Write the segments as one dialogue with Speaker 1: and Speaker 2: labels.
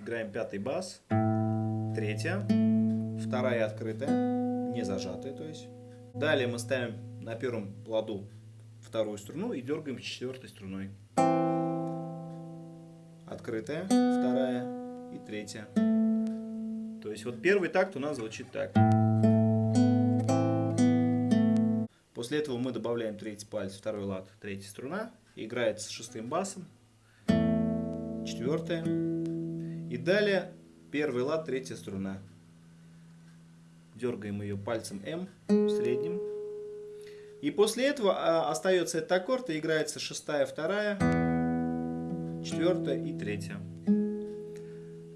Speaker 1: Играем пятый бас. Третья. Вторая открытая. Не зажатая, то есть. Далее мы ставим на первом ладу вторую струну и дергаем четвертой струной. Открытая, вторая и третья. То есть вот первый такт у нас звучит так. После этого мы добавляем третий палец, второй лад, третья струна. Играет с шестым басом. Четвертая. И далее первый лад, третья струна. Дергаем ее пальцем М, средним. И после этого а, остается этот аккорд и играется шестая, вторая, четвертая и третья.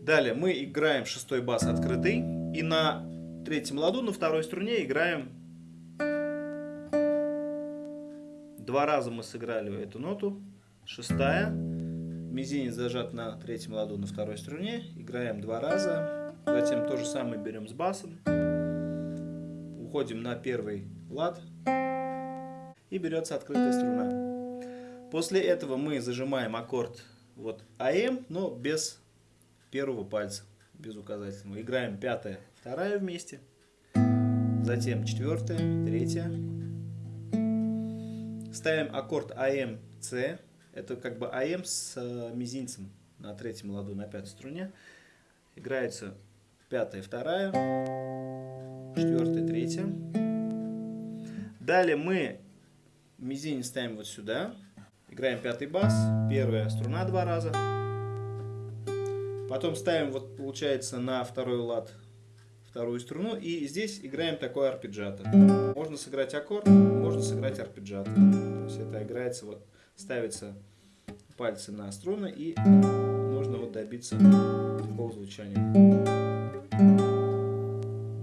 Speaker 1: Далее мы играем шестой бас открытый. И на третьем ладу, на второй струне играем... Два раза мы сыграли эту ноту. Шестая. Мизинец зажат на третьем ладу, на второй струне. Играем два раза. Затем то же самое берем с басом. Уходим на первый лад. И берется открытая струна. После этого мы зажимаем аккорд вот АМ, но без первого пальца, без указательного. Играем пятая, вторая вместе, затем четвертая, третья. Ставим аккорд АМ, С. Это как бы АМ с э, мизинцем на третьем ладу на пятой струне. Играется пятая, вторая, четвертая, третья. Далее мы мизинец ставим вот сюда. Играем пятый бас, первая струна два раза. Потом ставим, вот получается, на второй лад вторую струну. И здесь играем такой арпеджиато. Можно сыграть аккорд, можно сыграть арпеджиато. То есть это играется, вот ставится пальцы на струны и нужно вот добиться такого звучания.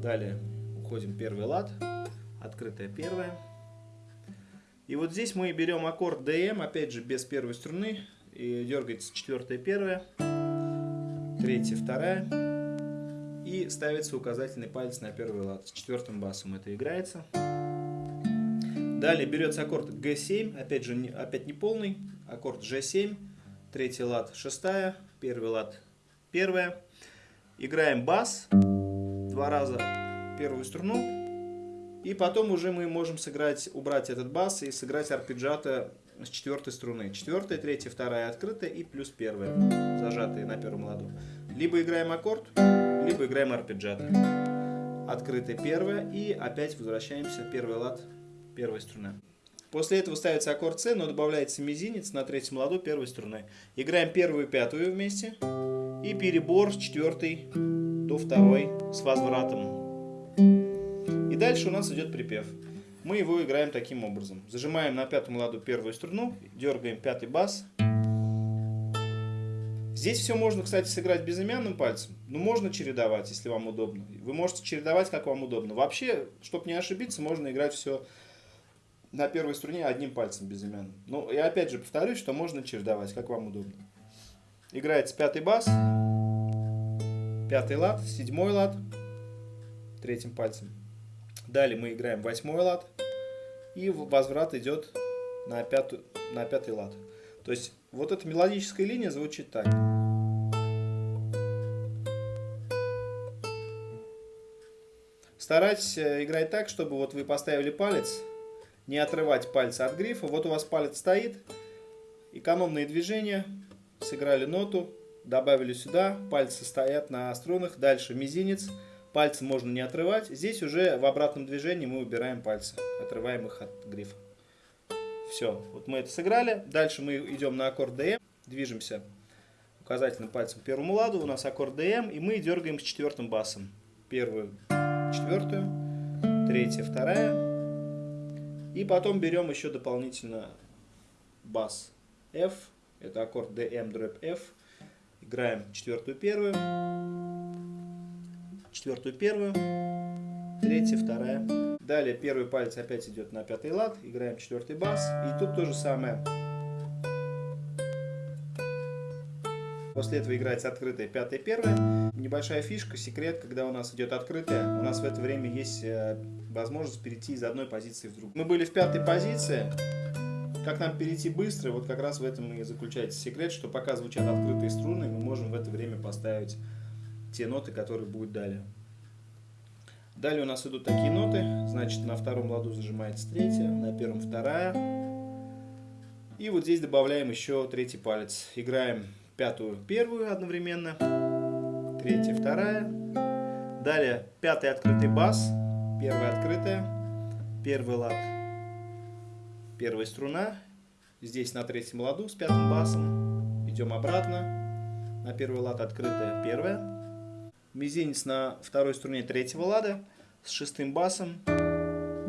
Speaker 1: Далее уходим первый лад, открытая первая. И вот здесь мы берем аккорд DM, опять же без первой струны, и дергается четвертая первая третья, вторая. И ставится указательный палец на первый лад. С четвертым басом это играется. Далее берется аккорд G7, опять же, опять не полный. Аккорд G7, третий лад, шестая, первый лад, первая. Играем бас, два раза первую струну. И потом уже мы можем сыграть, убрать этот бас и сыграть арпеджиато с четвертой струны. Четвертая, третья, вторая открытая и плюс первая, зажатые на первом ладу. Либо играем аккорд, либо играем арпеджиато. Открытая первая и опять возвращаемся первый лад, первой струны. После этого ставится аккорд С, но добавляется мизинец на третьем ладу первой струны. Играем первую и пятую вместе. И перебор с четвертой до второй с возвратом. И дальше у нас идет припев. Мы его играем таким образом. Зажимаем на пятом ладу первую струну, дергаем пятый бас. Здесь все можно, кстати, сыграть безымянным пальцем, но можно чередовать, если вам удобно. Вы можете чередовать, как вам удобно. Вообще, чтобы не ошибиться, можно играть все на первой струне одним пальцем безымянным. Ну, я опять же повторюсь, что можно чередовать, как вам удобно. Играется пятый бас, пятый лад, седьмой лад, третьим пальцем. Далее мы играем восьмой лад. И возврат идет на, пятую, на пятый лад. То есть вот эта мелодическая линия звучит так. Старайтесь э, играть так, чтобы вот вы поставили палец, не отрывать пальцы от грифа. Вот у вас палец стоит, экономные движения, сыграли ноту, добавили сюда, пальцы стоят на струнах, дальше мизинец, Пальцы можно не отрывать. Здесь уже в обратном движении мы убираем пальцы, отрываем их от грифа. Все, вот мы это сыграли. Дальше мы идем на аккорд DM, движемся указательным пальцем к первому ладу. У нас аккорд DM, и мы дергаем с четвертым басом. Первую, четвертую, третья, вторая. И потом берем еще дополнительно бас F. Это аккорд DM, дробь F. Играем четвертую, первую четвертую первую, третья, вторая. Далее первый палец опять идет на пятый лад, играем четвертый бас. И тут то же самое. После этого играется открытая пятая первая. Небольшая фишка, секрет, когда у нас идет открытая, у нас в это время есть э, возможность перейти из одной позиции в другую. Мы были в пятой позиции, как нам перейти быстро, вот как раз в этом и заключается секрет, что пока звучат открытые струны, мы можем в это время поставить те ноты, которые будут далее. Далее у нас идут такие ноты, значит на втором ладу зажимается третья, на первом вторая. И вот здесь добавляем еще третий палец. Играем пятую первую одновременно, третья вторая. Далее пятый открытый бас, первая открытая, первый лад, первая струна. Здесь на третьем ладу с пятым басом. Идем обратно. На первый лад открытая первая мизинец на второй струне третьего лада с шестым басом,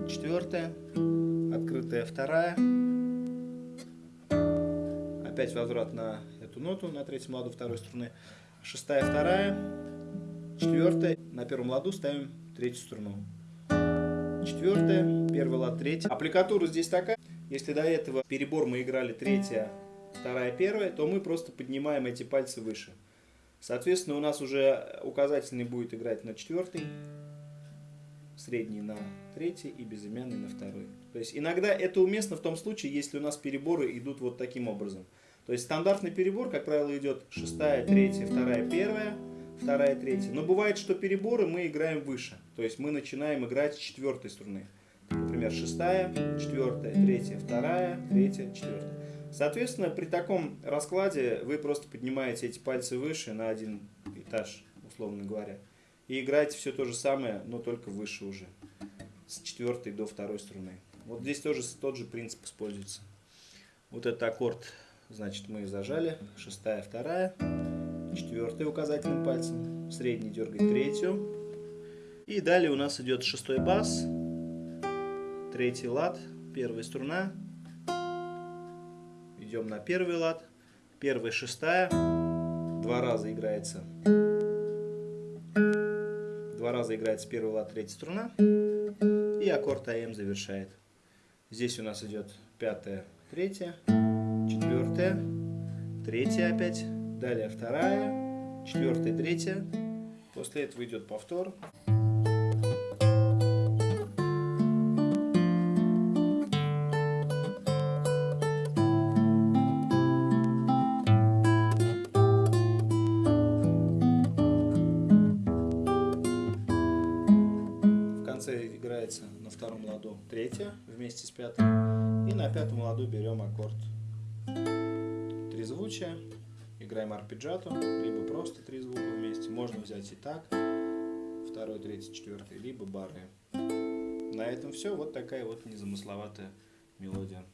Speaker 1: четвертая, открытая вторая, опять возврат на эту ноту на третьем ладу второй струны, шестая, вторая, четвертая, на первом ладу ставим третью струну, четвертая, первый лад, третья. Аппликатура здесь такая, если до этого перебор мы играли третья, вторая, первая, то мы просто поднимаем эти пальцы выше. Соответственно, у нас уже указательный будет играть на четвертый, средний на третий и безымянный на второй. То есть иногда это уместно в том случае, если у нас переборы идут вот таким образом. То есть стандартный перебор, как правило, идет шестая, третья, вторая, первая, вторая, третья. Но бывает, что переборы мы играем выше. То есть мы начинаем играть с четвертой струны. Например, шестая, четвертая, третья, вторая, третья, четвертая. Соответственно, при таком раскладе вы просто поднимаете эти пальцы выше на один этаж, условно говоря. И играете все то же самое, но только выше уже. С четвертой до второй струны. Вот здесь тоже тот же принцип используется. Вот этот аккорд, значит, мы зажали. Шестая, вторая. Четвертый указательным пальцем. Средний дергать третью. И далее у нас идет шестой бас. Третий лад. Первая струна идем на первый лад. Первая шестая. Два раза играется. Два раза играется первый лад, третья струна. И аккорд АМ завершает. Здесь у нас идет пятая, третья, четвертая, третья опять. Далее вторая, четвертая, третья. После этого идет повтор. играется на втором ладу третья вместе с пятой. И на пятом ладу берем аккорд трезвучия. Играем арпеджиато, либо просто три звука вместе. Можно взять и так, второй, третий, четвертый, либо бары. На этом все. Вот такая вот незамысловатая мелодия.